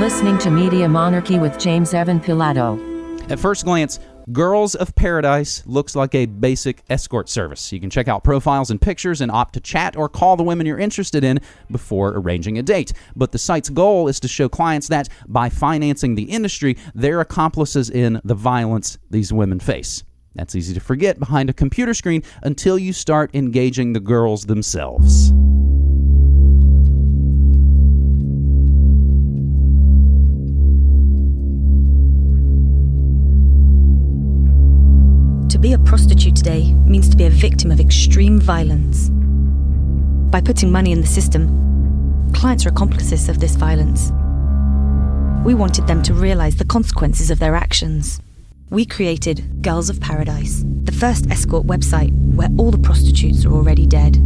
listening to Media Monarchy with James Evan Pilato. At first glance, Girls of Paradise looks like a basic escort service. You can check out profiles and pictures and opt to chat or call the women you're interested in before arranging a date. But the site's goal is to show clients that by financing the industry, they're accomplices in the violence these women face. That's easy to forget behind a computer screen until you start engaging the girls themselves. To be a prostitute today means to be a victim of extreme violence. By putting money in the system, clients are accomplices of this violence. We wanted them to realize the consequences of their actions. We created Girls of Paradise, the first escort website where all the prostitutes are already dead.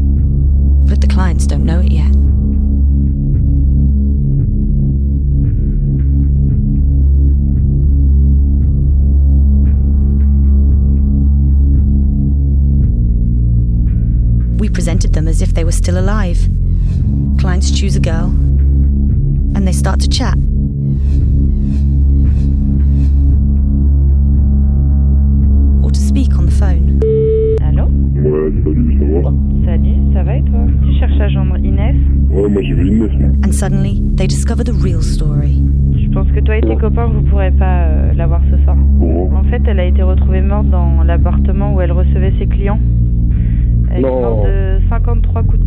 But the clients don't know it yet. Presented them as if they were still alive. Clients choose a girl, and they start to chat. Or to speak on the phone. Allô? Ouais, salut, ça va Salut, ça va et toi? Tu cherches à joindre Inès? Ouais, moi j'ai vu Inès. And suddenly, they discover the real story. Je pense que toi et tes copains, vous pourrez pas euh, la voir ce soir? En fait, elle a été retrouvée morte dans l'appartement où elle recevait ses clients de 53 coups de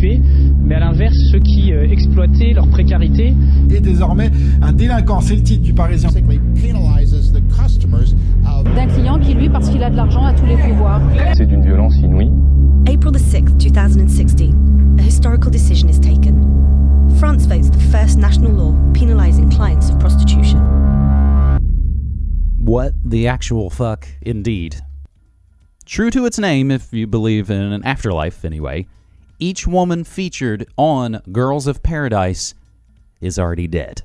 prostituées, mais à l'inverse ceux qui euh, exploitaient leur précarité. Et désormais, un délinquant, c'est le titre du Parisien. d'un client qui, lui, parce qu'il a de l'argent, a tous les pouvoirs. C'est d'une violence inouïe. April the 6th, 2016, a historical decision is taken. France votes the first national law penalizing clients of prostitution. What the actual fuck, indeed. True to its name, if you believe in an afterlife anyway, each woman featured on Girls of Paradise is already dead.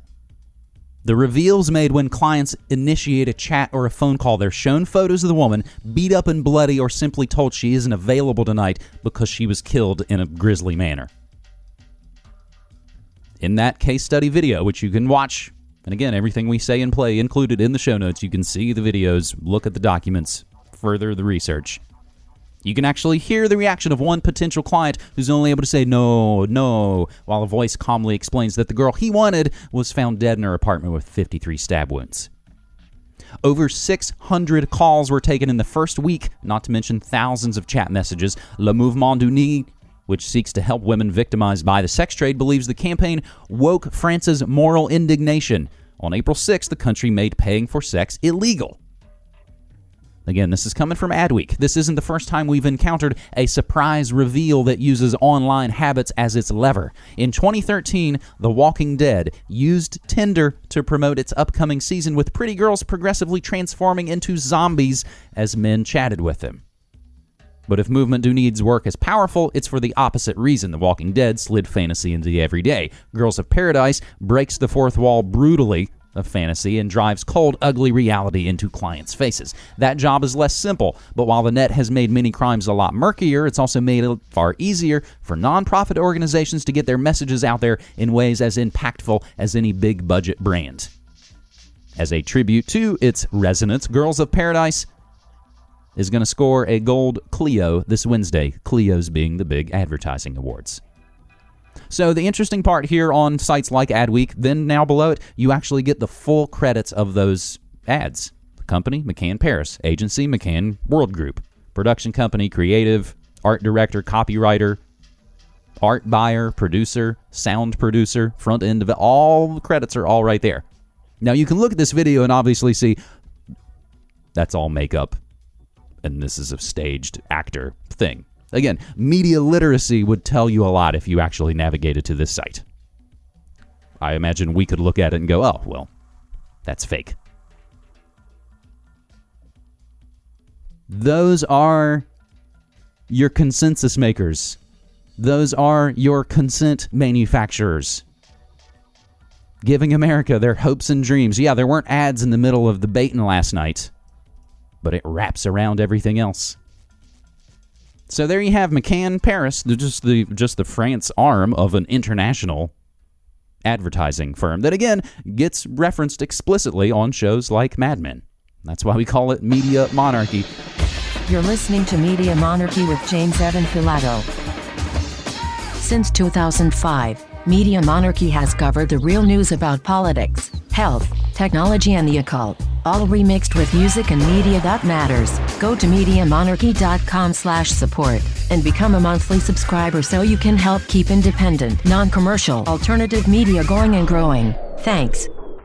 The reveals made when clients initiate a chat or a phone call, they're shown photos of the woman beat up and bloody or simply told she isn't available tonight because she was killed in a grisly manner. In that case study video, which you can watch, and again, everything we say and play included in the show notes, you can see the videos, look at the documents, further the research. You can actually hear the reaction of one potential client who's only able to say no, no, while a voice calmly explains that the girl he wanted was found dead in her apartment with 53 stab wounds. Over 600 calls were taken in the first week, not to mention thousands of chat messages. Le Mouvement du Nid, which seeks to help women victimized by the sex trade, believes the campaign woke France's moral indignation. On April 6th, the country made paying for sex illegal. Again, this is coming from Adweek. This isn't the first time we've encountered a surprise reveal that uses online habits as its lever. In 2013, The Walking Dead used Tinder to promote its upcoming season with pretty girls progressively transforming into zombies as men chatted with them. But if Mouvement du Nid's work as powerful, it's for the opposite reason. The Walking Dead slid fantasy into the everyday. Girls of Paradise breaks the fourth wall brutally of fantasy and drives cold, ugly reality into clients' faces. That job is less simple, but while the net has made many crimes a lot murkier, it's also made it far easier for nonprofit organizations to get their messages out there in ways as impactful as any big budget brand. As a tribute to its resonance, Girls of Paradise is going to score a gold Clio this Wednesday, Clio's being the big advertising awards. So the interesting part here on sites like Adweek, then now below it, you actually get the full credits of those ads. The company, McCann Paris. Agency, McCann World Group. Production company, creative, art director, copywriter, art buyer, producer, sound producer, front end of it. All the credits are all right there. Now you can look at this video and obviously see that's all makeup and this is a staged actor thing. Again, media literacy would tell you a lot if you actually navigated to this site. I imagine we could look at it and go, oh, well, that's fake. Those are your consensus makers Those are your consent manufacturers. Giving America their hopes and dreams. Yeah, there weren't ads in the middle of the baiting last night, but it wraps around everything else. So there you have McCann Paris, just the just the France arm of an international advertising firm that again gets referenced explicitly on shows like Mad Men. That's why we call it media monarchy. You're listening to Media Monarchy with James Evan Pilato. Since 2005, Media Monarchy has covered the real news about politics, health, technology, and the occult, all remixed with music and media that matters. Go to MediaMonarchy.com/support and become a monthly subscriber so you can help keep independent, non-commercial, alternative media going and growing. Thanks.